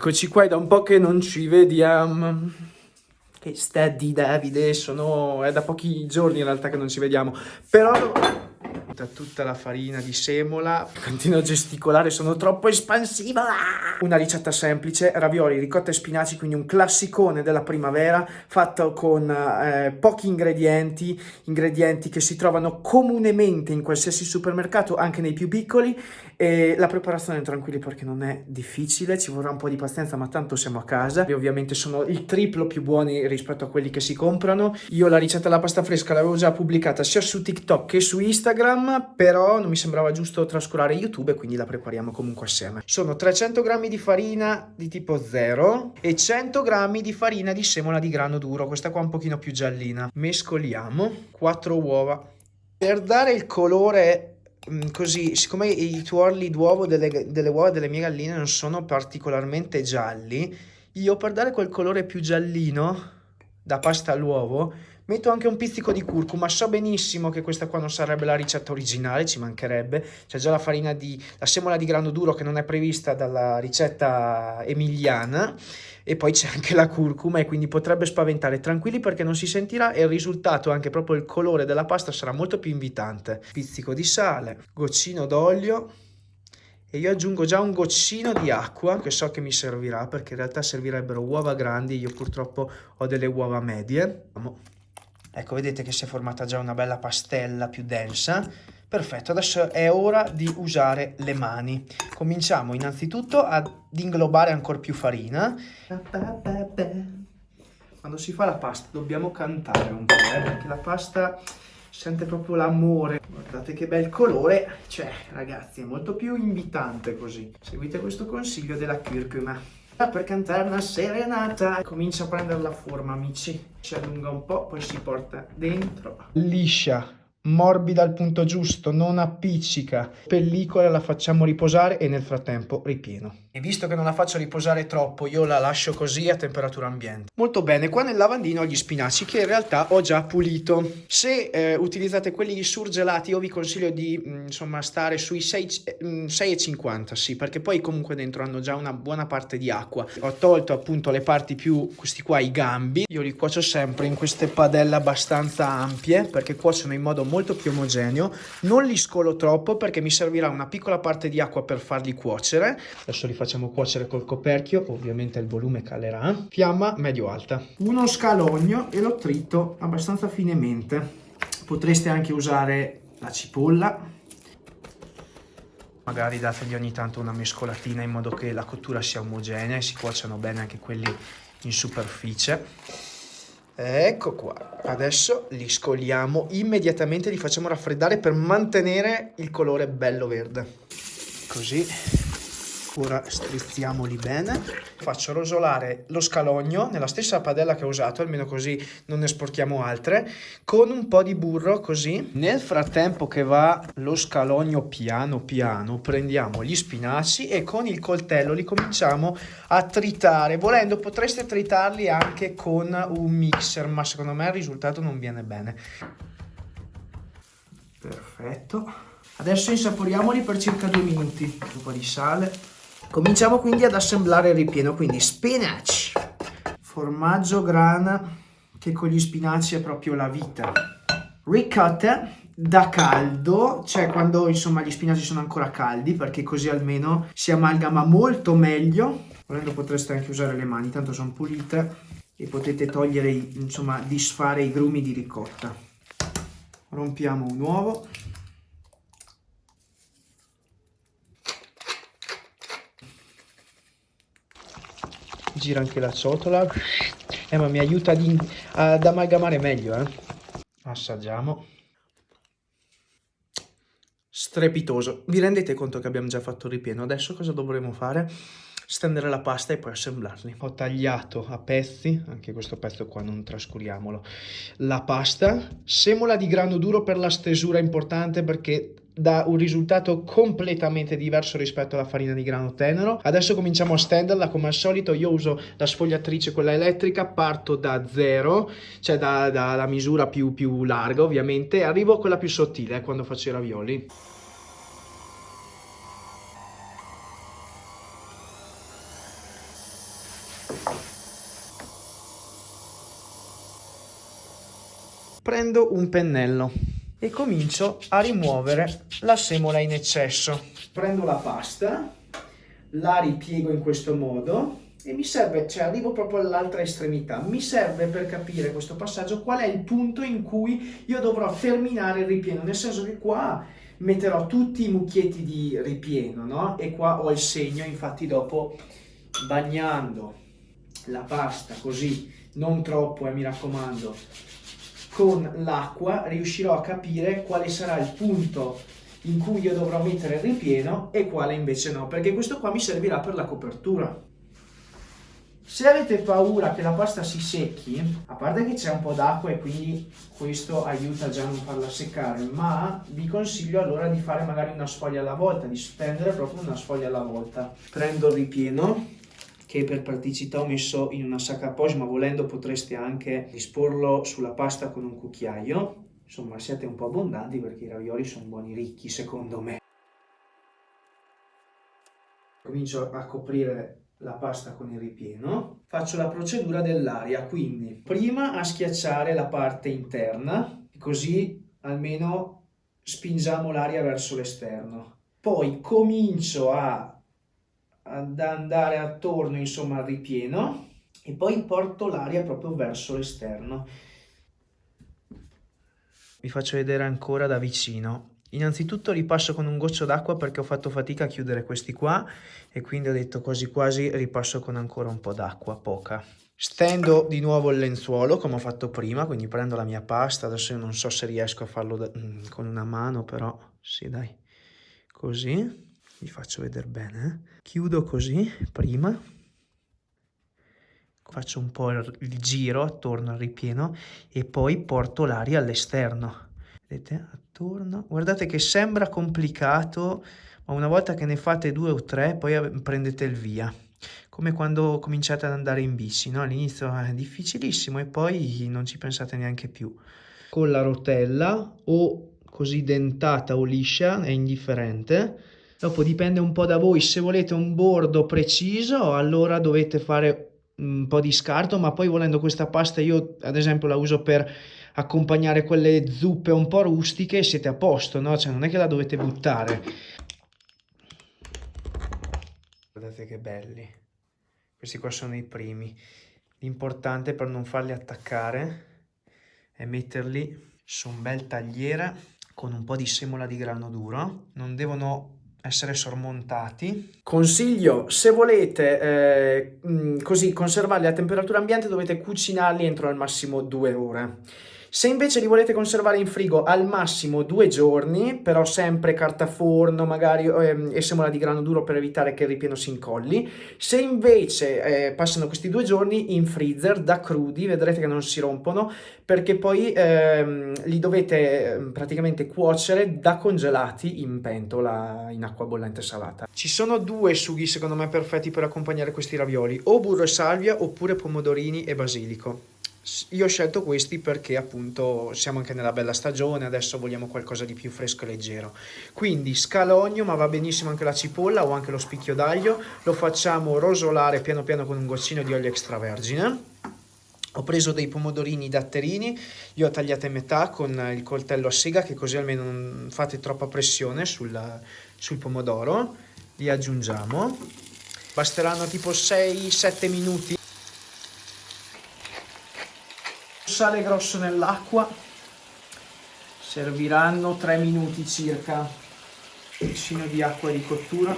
Eccoci qua, è da un po' che non ci vediamo. Che sta di Davide, sono... è da pochi giorni in realtà che non ci vediamo. Però tutta, tutta la farina di semola. Continuo a gesticolare, sono troppo espansiva. Una ricetta semplice, ravioli, ricotta e spinaci, quindi un classicone della primavera, fatto con eh, pochi ingredienti, ingredienti che si trovano comunemente in qualsiasi supermercato, anche nei più piccoli, e la preparazione tranquilli perché non è difficile, ci vorrà un po' di pazienza, ma tanto siamo a casa. E ovviamente sono il triplo più buoni rispetto a quelli che si comprano. Io la ricetta della pasta fresca l'avevo già pubblicata sia su TikTok che su Instagram, però non mi sembrava giusto trascurare YouTube e quindi la prepariamo comunque assieme. Sono 300 g di farina di tipo 0 e 100 g di farina di semola di grano duro, questa qua un pochino più giallina. Mescoliamo 4 uova. Per dare il colore mm, così, siccome i tuorli d'uovo delle, delle uova delle mie galline non sono particolarmente gialli, io per dare quel colore più giallino da pasta all'uovo Metto anche un pizzico di curcuma, so benissimo che questa qua non sarebbe la ricetta originale, ci mancherebbe. C'è già la farina di, la semola di grano duro che non è prevista dalla ricetta emiliana e poi c'è anche la curcuma e quindi potrebbe spaventare. Tranquilli perché non si sentirà e il risultato, anche proprio il colore della pasta sarà molto più invitante. Pizzico di sale, goccino d'olio e io aggiungo già un goccino di acqua che so che mi servirà perché in realtà servirebbero uova grandi, io purtroppo ho delle uova medie. Ecco, vedete che si è formata già una bella pastella più densa. Perfetto, adesso è ora di usare le mani. Cominciamo innanzitutto ad inglobare ancora più farina. Quando si fa la pasta dobbiamo cantare un po', eh, perché la pasta sente proprio l'amore. Guardate che bel colore, cioè ragazzi è molto più invitante così. Seguite questo consiglio della curcuma per cantare una serenata. Comincia a prendere la forma, amici. Si allunga un po', poi si porta dentro. Liscia morbida al punto giusto, non appiccica. Pellicola la facciamo riposare e nel frattempo ripieno. E visto che non la faccio riposare troppo, io la lascio così a temperatura ambiente. Molto bene, qua nel lavandino ho gli spinaci che in realtà ho già pulito. Se eh, utilizzate quelli surgelati, io vi consiglio di mh, mm, insomma stare sui 6,50, mm, sì, perché poi comunque dentro hanno già una buona parte di acqua. Ho tolto appunto le parti più, questi qua, i gambi. Io li cuocio sempre in queste padelle abbastanza ampie, perché cuociono in modo molto più omogeneo, non li scolo troppo perché mi servirà una piccola parte di acqua per farli cuocere, adesso li facciamo cuocere col coperchio, ovviamente il volume calerà, fiamma medio-alta. Uno scalogno e lo trito abbastanza finemente, potreste anche usare la cipolla, magari dategli ogni tanto una mescolatina in modo che la cottura sia omogenea e si cuociano bene anche quelli in superficie Ecco qua, adesso li scoliamo immediatamente, li facciamo raffreddare per mantenere il colore bello verde. Così ora strizziamoli bene. Faccio rosolare lo scalogno nella stessa padella che ho usato almeno così non ne sporchiamo altre con un po' di burro così. Nel frattempo che va lo scalogno piano piano prendiamo gli spinaci e con il coltello li cominciamo a tritare. Volendo potreste tritarli anche con un mixer ma secondo me il risultato non viene bene. Perfetto. Adesso insaporiamoli per circa due minuti. Un po' di sale Cominciamo quindi ad assemblare il ripieno, quindi spinach, formaggio grana che con gli spinaci è proprio la vita, ricotta da caldo, cioè quando insomma gli spinaci sono ancora caldi perché così almeno si amalgama molto meglio, volendo potreste anche usare le mani, tanto sono pulite e potete togliere, insomma disfare i grumi di ricotta. Rompiamo un uovo. Gira anche la ciotola. Eh ma mi aiuta ad, ad amalgamare meglio eh. Assaggiamo. Strepitoso. Vi rendete conto che abbiamo già fatto il ripieno? Adesso cosa dovremo fare? Stendere la pasta e poi assemblarli. Ho tagliato a pezzi, anche questo pezzo qua non trascuriamolo, la pasta, semola di grano duro per la stesura importante perché dà un risultato completamente diverso rispetto alla farina di grano tenero. Adesso cominciamo a stenderla come al solito, io uso la sfogliatrice, quella elettrica, parto da zero, cioè dalla da misura più, più larga ovviamente, arrivo a quella più sottile eh, quando faccio i ravioli. Prendo un pennello e comincio a rimuovere la semola in eccesso. Prendo la pasta, la ripiego in questo modo e mi serve, cioè arrivo proprio all'altra estremità, mi serve per capire questo passaggio qual è il punto in cui io dovrò terminare il ripieno, nel senso che qua metterò tutti i mucchietti di ripieno, no? E qua ho il segno, infatti dopo bagnando la pasta così, non troppo eh, mi raccomando, con l'acqua riuscirò a capire quale sarà il punto in cui io dovrò mettere il ripieno e quale invece no, perché questo qua mi servirà per la copertura. Se avete paura che la pasta si secchi, a parte che c'è un po' d'acqua e quindi questo aiuta già a non farla seccare, ma vi consiglio allora di fare magari una sfoglia alla volta, di stendere proprio una sfoglia alla volta. Prendo il ripieno, che per praticità ho messo in una sacca poche, ma volendo potreste anche disporlo sulla pasta con un cucchiaio. Insomma, siate un po' abbondanti perché i ravioli sono buoni ricchi secondo me. Comincio a coprire la pasta con il ripieno, faccio la procedura dell'aria, quindi prima a schiacciare la parte interna, così almeno spingiamo l'aria verso l'esterno. Poi comincio a, ad andare attorno insomma al ripieno e poi porto l'aria proprio verso l'esterno. Vi faccio vedere ancora da vicino. Innanzitutto ripasso con un goccio d'acqua perché ho fatto fatica a chiudere questi qua e quindi ho detto quasi quasi ripasso con ancora un po' d'acqua, poca. Stendo di nuovo il lenzuolo come ho fatto prima, quindi prendo la mia pasta, adesso io non so se riesco a farlo da, mm, con una mano, però sì dai, così, vi faccio vedere bene, eh? chiudo così prima, faccio un po' il, giro attorno al ripieno e poi porto l'aria all'esterno. Vedete? Attorno. Guardate che sembra complicato ma una volta che ne fate due o tre poi prendete il via. Come quando cominciate ad andare in bici no? all'inizio è difficilissimo e poi non ci pensate neanche più. Con la rotella o così dentata o liscia è indifferente dopo dipende un po' da voi se volete un bordo preciso allora dovete fare un po' di scarto ma poi volendo questa pasta io ad esempio la uso per accompagnare quelle zuppe un po' rustiche e siete a posto, no? Cioè non è che la dovete buttare. Guardate che belli. Questi qua sono i primi. L'importante per non farli attaccare è metterli su un bel tagliere con un po' di semola di grano duro. Non devono essere sormontati. Consiglio, se volete eh, così conservarli a temperatura ambiente dovete cucinarli entro al massimo due ore. Se invece li volete conservare in frigo al massimo due giorni, però sempre carta forno magari ehm, e semola di grano duro per evitare che il ripieno si incolli, se invece eh, passano questi due giorni in freezer da crudi, vedrete che non si rompono, perché poi ehm, li dovete ehm, praticamente cuocere da congelati in pentola in acqua bollente salata. Ci sono due sughi secondo me perfetti per accompagnare questi ravioli, o burro e salvia oppure pomodorini e basilico. Io ho scelto questi perché appunto siamo anche nella bella stagione, adesso vogliamo qualcosa di più fresco e leggero. Quindi scalogno, ma va benissimo anche la cipolla o anche lo spicchio d'aglio, lo facciamo rosolare piano piano con un goccino di olio extravergine. Ho preso dei pomodorini datterini, li ho tagliati a metà con il coltello a sega che così almeno non fate troppa pressione sul, sul pomodoro. Li aggiungiamo. Basteranno tipo 6-7 minuti sale grosso nell'acqua. Serviranno 3 minuti circa vicino di acqua di cottura.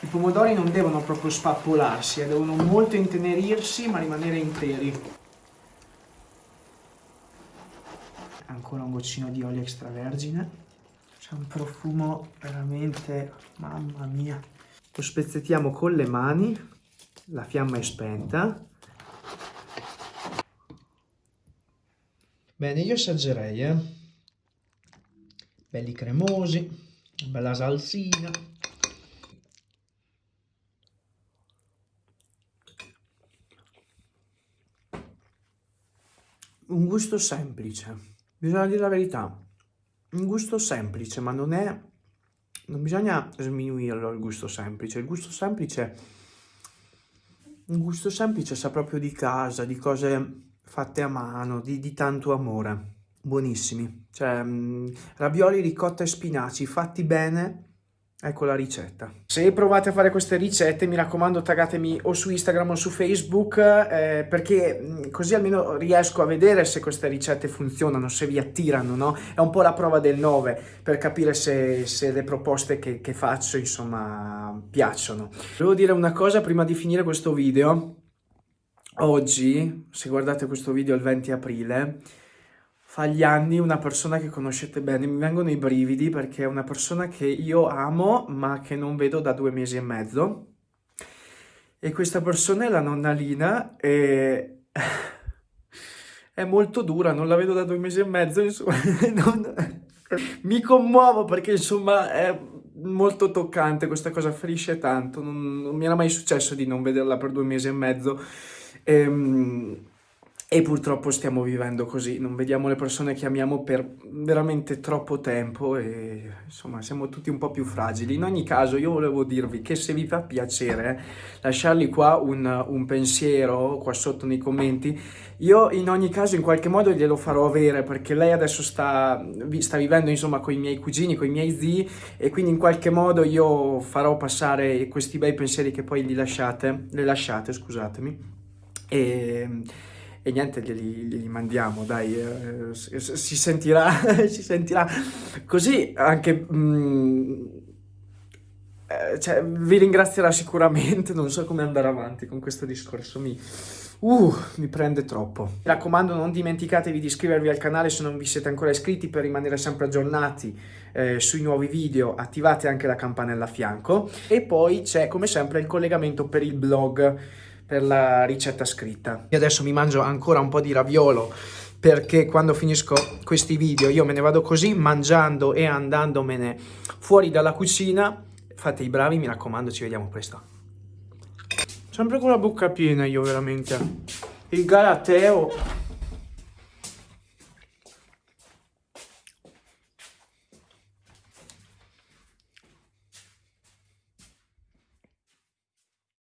I pomodori non devono proprio spappolarsi eh, devono molto intenerirsi ma rimanere interi. Ancora un goccino di olio extravergine. C'è un profumo veramente mamma mia. Lo spezzettiamo con le mani la fiamma è spenta Bene, io assaggerei, eh. Belli cremosi, bella salsina. Un gusto semplice, bisogna dire la verità. Un gusto semplice, ma non è... Non bisogna sminuirlo il gusto semplice. Il gusto semplice un gusto semplice, sa proprio di casa, di cose fatte a mano, di, di tanto amore. Buonissimi. Cioè, mh, ravioli, ricotta e spinaci fatti bene, Ecco la ricetta. Se provate a fare queste ricette, mi raccomando, taggatemi o su Instagram o su Facebook, eh, perché così almeno riesco a vedere se queste ricette funzionano, se vi attirano, no? È un po' la prova del 9 per capire se, se le proposte che, che faccio, insomma, piacciono. Volevo dire una cosa prima di finire questo video. Oggi, se guardate questo video il 20 aprile, fa gli anni una persona che conoscete bene, mi vengono i brividi perché è una persona che io amo ma che non vedo da due mesi e mezzo e questa persona è la nonna Lina e è molto dura, non la vedo da due mesi e mezzo, insomma, non... mi commuovo perché insomma è molto toccante, questa cosa ferisce tanto, non, non mi era mai successo di non vederla per due mesi e mezzo. E, ehm, e purtroppo stiamo vivendo così, non vediamo le persone che amiamo per veramente troppo tempo e insomma siamo tutti un po' più fragili. In ogni caso io volevo dirvi che se vi fa piacere lasciargli qua un, un pensiero qua sotto nei commenti, io in ogni caso in qualche modo glielo farò avere perché lei adesso sta, sta vivendo insomma con i miei cugini, con i miei zii e quindi in qualche modo io farò passare questi bei pensieri che poi gli lasciate, le lasciate scusatemi. E e niente, glieli, glieli mandiamo, dai, eh, si, sentirà, si sentirà così anche... Mm, eh, cioè, vi ringrazierà sicuramente, non so come andare avanti con questo discorso, mi, uh, mi prende troppo. Mi raccomando non dimenticatevi di iscrivervi al canale se non vi siete ancora iscritti per rimanere sempre aggiornati eh, sui nuovi video, attivate anche la campanella a fianco e poi c'è come sempre il collegamento per il blog per la ricetta scritta. Io adesso mi mangio ancora un po' di raviolo perché quando finisco questi video io me ne vado così mangiando e andandomene fuori dalla cucina. Fate i bravi, mi raccomando, ci vediamo presto. Sempre con la bocca piena io veramente. Il galateo